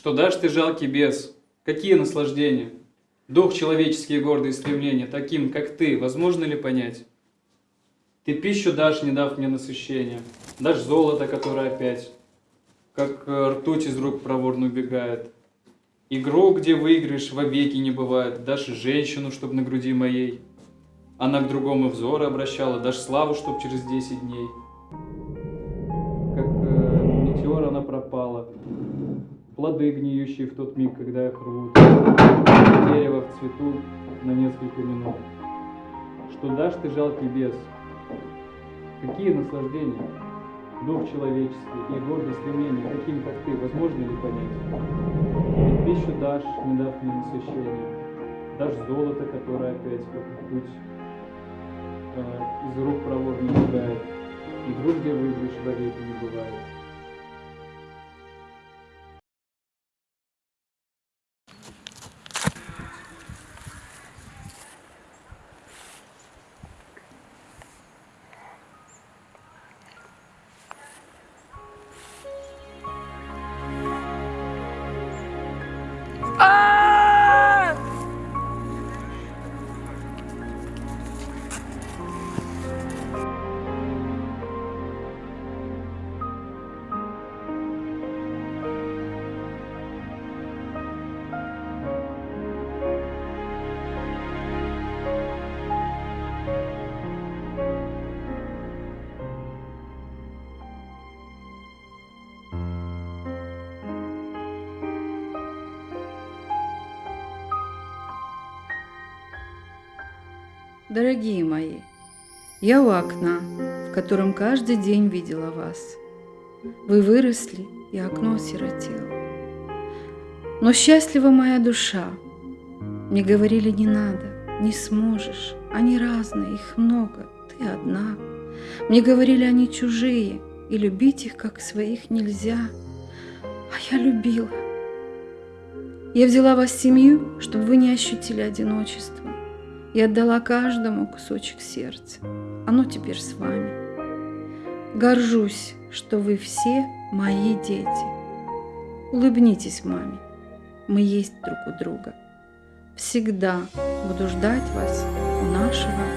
Что дашь ты жалкий бес? Какие наслаждения? Дух человеческие гордые стремления, таким, как ты, возможно ли понять? Ты пищу дашь, не дав мне насыщения, дашь золото, которое опять, как э, ртуть из рук проворно убегает. Игру, где выигрыш, вовеки не бывает, дашь женщину, чтоб на груди моей. Она к другому взоры обращала, дашь славу, чтоб через десять дней. Как э, метеор она пропала, плоды гниющие в тот миг, когда их рвут, дерево в цвету на несколько минут. Что дашь ты, жалкий бес? Какие наслаждения? Дух человеческий и гордое стремление, таким, как ты, возможно ли понять? Ведь пищу дашь, не дав мне насыщения, дашь золото, которое опять как путь э, из рук проворно убегает, игру, где выигрыш вовеки не бывает. Дорогие мои, я у окна, в котором каждый день видела вас. Вы выросли, и окно осиротело. Но счастлива моя душа. Мне говорили, не надо, не сможешь. Они разные, их много, ты одна. Мне говорили, они чужие, и любить их, как своих, нельзя. А я любила. Я взяла вас в семью, чтобы вы не ощутили одиночество и отдала каждому кусочек сердца. Оно теперь с вами. Горжусь, что вы все мои дети. Улыбнитесь маме. Мы есть друг у друга. Всегда буду ждать вас у нашего